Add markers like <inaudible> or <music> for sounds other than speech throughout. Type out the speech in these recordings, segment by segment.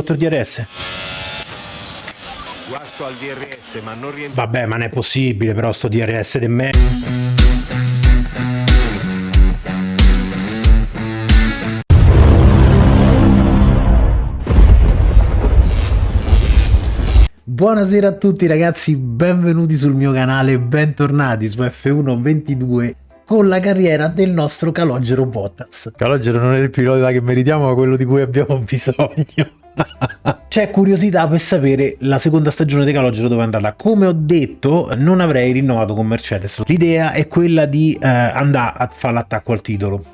il DRS. Guasto al DRS, ma non rientra. Vabbè, ma non è possibile però sto DRS di me. Buonasera a tutti ragazzi, benvenuti sul mio canale, bentornati su F1 22 con la carriera del nostro Calogero Bottas. Calogero non è il pilota che meritiamo, ma quello di cui abbiamo <laughs> bisogno. C'è curiosità per sapere la seconda stagione di Calogero dove è andata. Come ho detto, non avrei rinnovato con Mercedes. L'idea è quella di eh, andare a fare l'attacco al titolo.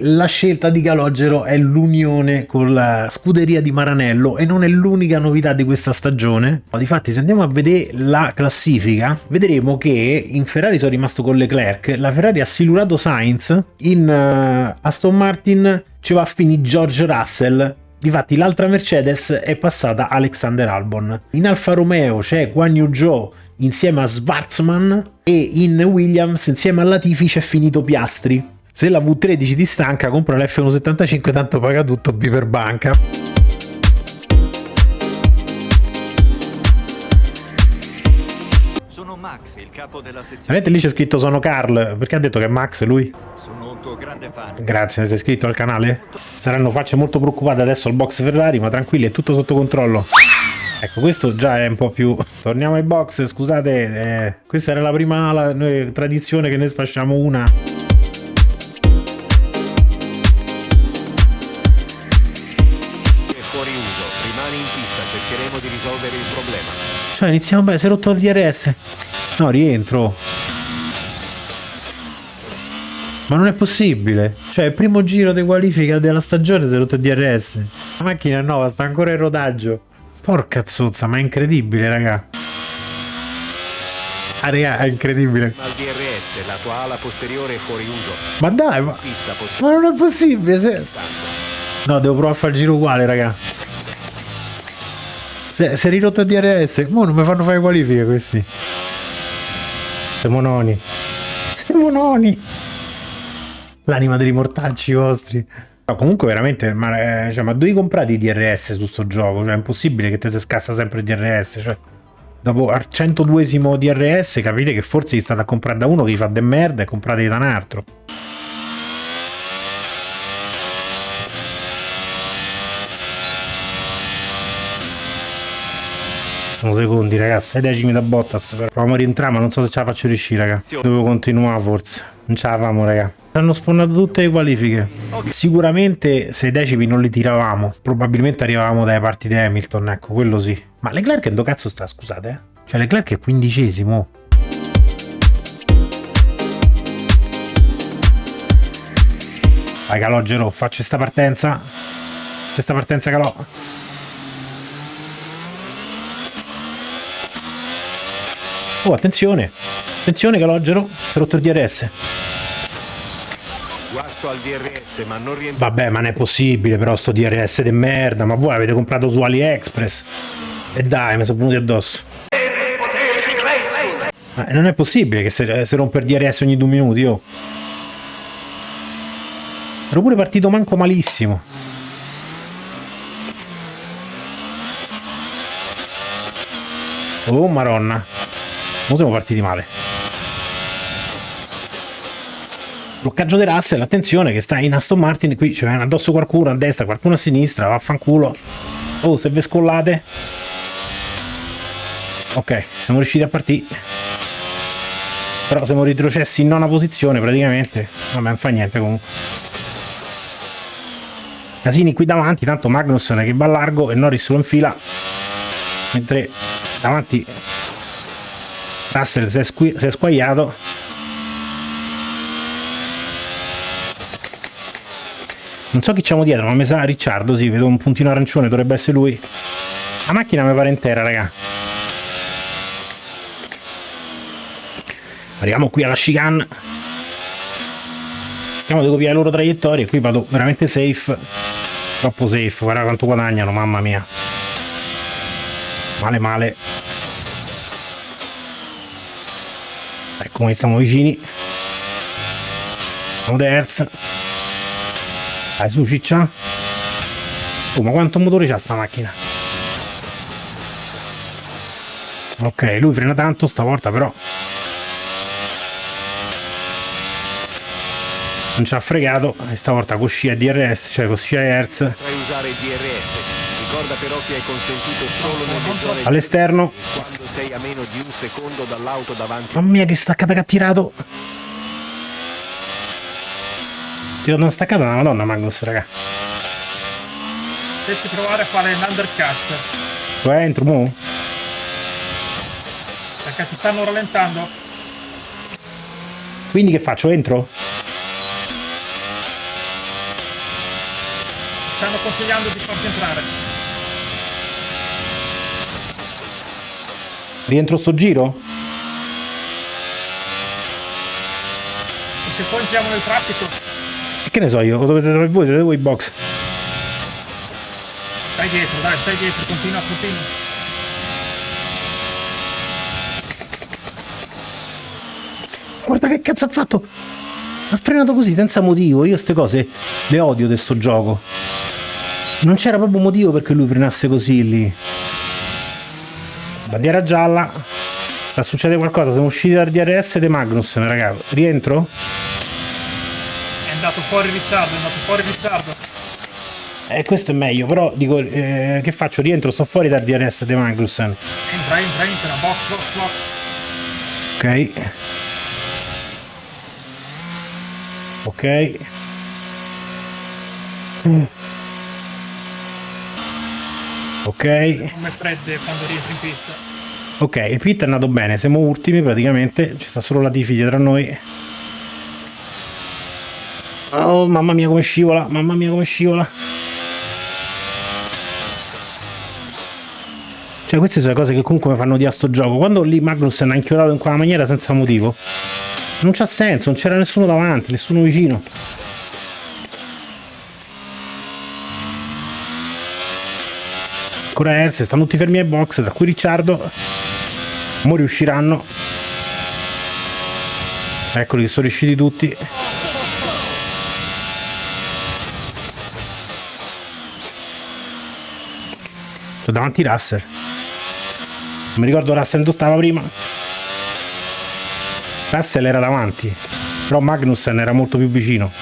La scelta di Calogero è l'unione con la scuderia di Maranello e non è l'unica novità di questa stagione. Difatti se andiamo a vedere la classifica vedremo che in Ferrari sono rimasto con Leclerc, la Ferrari ha silurato Sainz, in uh, Aston Martin ci va a finire George Russell Difatti l'altra Mercedes è passata Alexander Albon. In Alfa Romeo c'è Guan Yu Zhou insieme a Schwarzman e in Williams insieme a Latifi c'è finito Piastri. Se la V13 ti stanca, compra l'F175, tanto paga tutto B per banca. Sono Max, il capo della sezione. Vedete lì c'è scritto sono Carl, perché ha detto che è Max lui? Sono un tuo grande fan. Grazie, sei iscritto al canale? Saranno facce molto preoccupate adesso al box Ferrari, ma tranquilli, è tutto sotto controllo. Ecco, questo già è un po' più... <laughs> Torniamo ai box, scusate, eh, questa era la prima la, noi, tradizione che ne sfasciamo una. Cioè iniziamo bene, si è rotto il DRS. No, rientro. Ma non è possibile. Cioè, il primo giro di qualifica della stagione si è rotto il DRS. La macchina è nuova, sta ancora in rodaggio. Porca zozza, ma è incredibile, raga. Ah, raga, è incredibile. Ma il DRS, la tua ala posteriore è fuori uso. Ma dai, ma, ma non è possibile. Se... No, devo provare a fare il giro uguale, raga. Si è ridotto il DRS. Mo non mi fanno fare qualifiche questi. Siamo noni. Siamo noni. L'anima dei mortacci vostri. No, comunque veramente, ma, eh, cioè, ma devi comprare i DRS su sto gioco? Cioè, è impossibile che te si scassa sempre il DRS. Cioè, dopo al 102esimo DRS capite che forse gli state a comprare da uno che gli fa de merda e comprate da un altro. Sono secondi ragazzi. 6 decimi da Bottas proviamo a rientrare ma non so se ce la faccio riuscire raga. Devo continuare forse. Non ce la famo raga. Hanno sfondato tutte le qualifiche. Sicuramente 6 decimi non li tiravamo probabilmente arrivavamo dalle parti di Hamilton ecco quello sì. Ma Leclerc che dove cazzo sta scusate eh? cioè Leclerc è quindicesimo. Vai Calogero faccio sta partenza. C'è sta partenza Calò Oh, attenzione! Attenzione Calogero, si è rotto il DRS. Guasto al DRS, ma non rientra. Vabbè, ma non è possibile però sto DRS di merda, ma voi avete comprato su AliExpress. E dai, mi sono venuti addosso. Ma non è possibile che si, rompe il DRS ogni due minuti, oh. Ero pure partito manco malissimo. Oh, maronna. Non siamo partiti male. Bloccaggio di Russell, attenzione che sta in Aston Martin, qui c'è addosso qualcuno a destra, qualcuno a sinistra, vaffanculo. Oh, se ve scollate. Ok, siamo riusciti a partire. Però siamo retrocessi in nona posizione praticamente. Vabbè, non fa niente comunque. Casini qui davanti, tanto Magnussen che va largo e Norris lo infila. Mentre davanti Russell si è, squagliato non so chi c'è dietro ma mi sa Ricciardo sì vedo un puntino arancione dovrebbe essere lui. La macchina mi pare intera raga. Arriviamo qui alla chicane cerchiamo di copiare le loro traiettorie qui vado veramente safe. Troppo safe guarda quanto guadagnano mamma mia. Male male ecco come stiamo vicini. Siamo terza dai su ciccia. Oh ma quanto motore c'ha sta macchina? Ok lui frena tanto stavolta però. Non ci ha fregato e stavolta con scia DRS cioè con scia Hertz Potrai usare il DRS. Ricorda però che è consentito solo nelle zone all'esterno quando sei a meno di un secondo dall'auto davanti. mamma mia che staccata che ha tirato tirato una staccata una madonna Magnus raga Devi provare a fare l'undercut. Dove entro mo? Perché ti stanno rallentando. quindi che faccio entro? Ti stanno consigliando di farti entrare. Rientro sto giro? E se poi entriamo nel traffico, e che ne so io dove siete voi? Siete voi box? Stai dietro, dai, stai dietro, continua, continua. guarda che cazzo ha fatto! Ha frenato così senza motivo. Io queste cose le odio di sto gioco. Non c'era proprio motivo perché lui frenasse così lì bandiera gialla sta succedendo qualcosa siamo usciti dal DRS di Magnus raga rientro? È andato fuori Ricciardo, è andato fuori Ricciardo. Eh, questo è meglio, però dico, eh, che faccio? Rientro, sto fuori dal DRS di Magnussen. Entra, entra, entra, box, box, box. Ok. Ok. Mm. Ok. Come fredde quando rientri in pista. Ok, il pit è andato bene, siamo ultimi praticamente, ci sta solo la Tifi dietro a noi. Oh, mamma mia come scivola, mamma mia come scivola. Cioè queste sono le cose che comunque mi fanno di a sto gioco. Quando lì Magnussen ha inchiodato in quella maniera senza motivo, non c'ha senso, non c'era nessuno davanti, nessuno vicino. Ancora Hertz, stanno tutti fermi ai box, tra cui Ricciardo. Mo riusciranno. Eccoli che sono riusciti tutti. C'ho davanti Russell. Non mi ricordo Russell dove stava prima. Russell era davanti, però Magnussen era molto più vicino.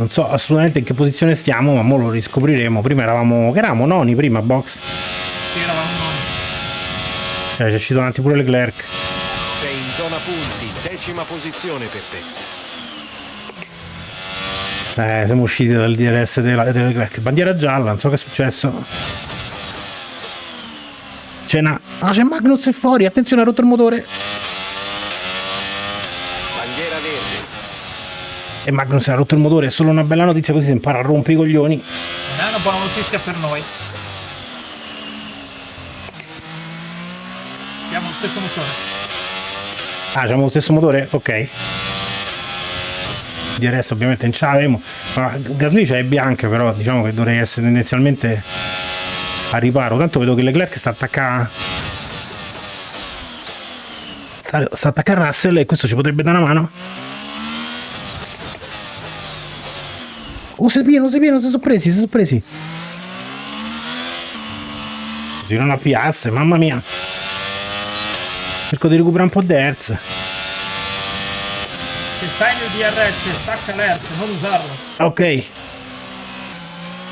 Non so assolutamente in che posizione stiamo, ma mo lo riscopriremo. Prima eravamo. che eravamo noni prima, box. Sì, eravamo noni. Cioè, c'è uscito davanti pure Leclerc. Sei in zona punti, decima posizione per te. Eh, siamo usciti dal DRS della, della Leclerc. Bandiera gialla, non so che è successo. C'è una. Ah, c'è Magnus è fuori, attenzione, ha rotto il motore. Bandiera verde. E Magnus ha rotto il motore, è solo una bella notizia così si impara a rompere i coglioni. Non è una buona notizia per noi. Abbiamo lo stesso motore. Ah, abbiamo lo stesso motore? Ok. DRS ovviamente non ce l'avevo. Ma Gasly c'è bianca, però diciamo che dovrei essere tendenzialmente a riparo. Tanto vedo che Leclerc sta attaccando. Sta, sta attaccando Russell e questo ci potrebbe dare una mano. Oh, si pieno, si pieno, si sono presi, si sono presi. Così non appiasse, mamma mia. Cerco di recuperare un po' di hertz. Se stai nel DRS, stacca l'ERS, non usarlo. Ok.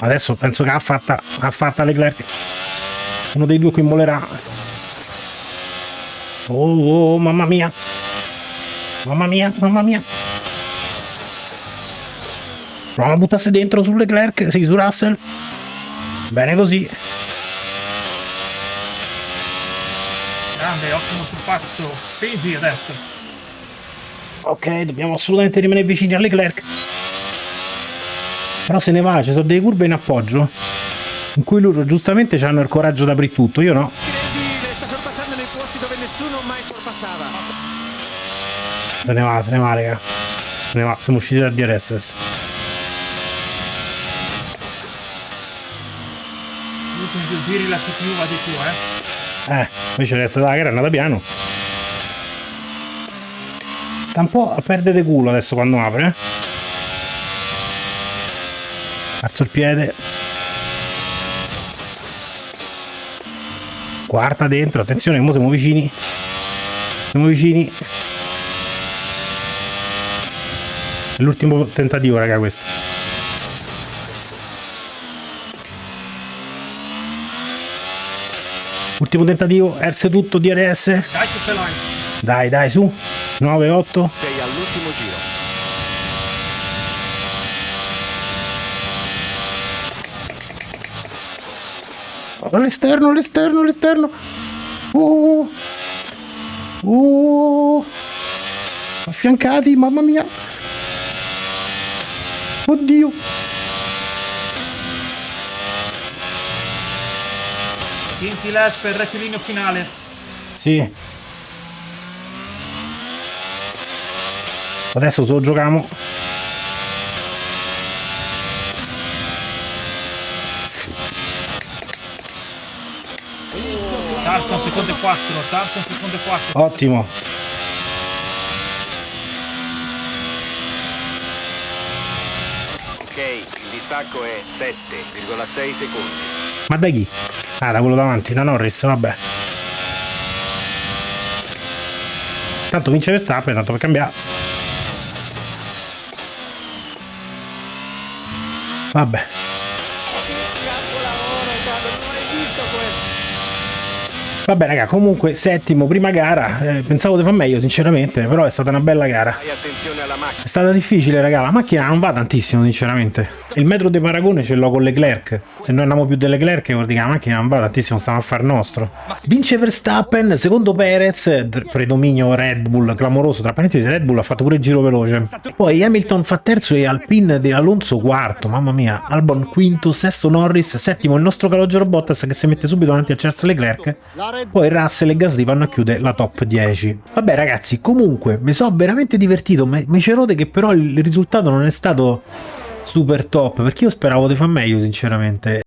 Adesso penso che ha fatta, ha fatta Leclerc. Uno dei due qui molerà. Oh, oh, mamma mia. Mamma mia, mamma mia. Proviamo a buttarsi dentro su Leclerc, sì, su Russell. Bene così. Grande, ottimo sul pazzo. Spingi adesso. Ok, dobbiamo assolutamente rimanere vicini a Leclerc. Però se ne va, ci sono delle curve in appoggio. In cui loro giustamente hanno il coraggio di aprire tutto, io no. Se ne va, se ne va, raga. Se ne va, siamo usciti dal DRS adesso. Giri la CPU va di più, eh. Eh, invece resta la gara è andata piano. Sta un po' a perdere culo adesso quando apre. eh. Alzo il piede. Quarta dentro, attenzione, mo siamo vicini. Siamo vicini. È l'ultimo tentativo, raga, questo. Ultimo tentativo, erse tutto, DRS. Dai che ce l'hai. Dai, dai, su. 9, 8. Sei all'ultimo giro. All'esterno, all'esterno, all'esterno. Uh. Uh. Affiancati, mamma mia. Oddio. Tinti Les per il rettilineo finale. Sì. Adesso solo giochiamo. Carson secondo e 4. Carson secondo e 4. Ottimo. Ok, il distacco è 7,6 secondi. Ma da chi? Ah, da quello davanti, da Norris, vabbè. Tanto vince Verstappen, tanto per cambiare. Vabbè. Vabbè raga, comunque settimo, prima gara, eh, pensavo di far meglio sinceramente, però è stata una bella gara. Fai attenzione alla macchina. È stata difficile, raga. La macchina non va tantissimo, sinceramente. Il metro di paragone ce l'ho con Leclerc. Se noi andiamo più delle Leclerc, vuol dire che la macchina non va tantissimo, stiamo a far nostro. Vince Verstappen, secondo Perez, predominio Red Bull, clamoroso. Tra parentesi, Red Bull ha fatto pure il giro veloce. Poi Hamilton fa terzo e Alpine di Alonso quarto. Mamma mia. Albon quinto, sesto Norris, settimo il nostro calogero Bottas che si mette subito davanti a Charles Leclerc. Poi Russell e Gasly vanno a chiudere la top 10. Vabbè ragazzi, comunque mi sono veramente divertito. Mi ci rode che però il risultato non è stato super top perché io speravo di far meglio sinceramente.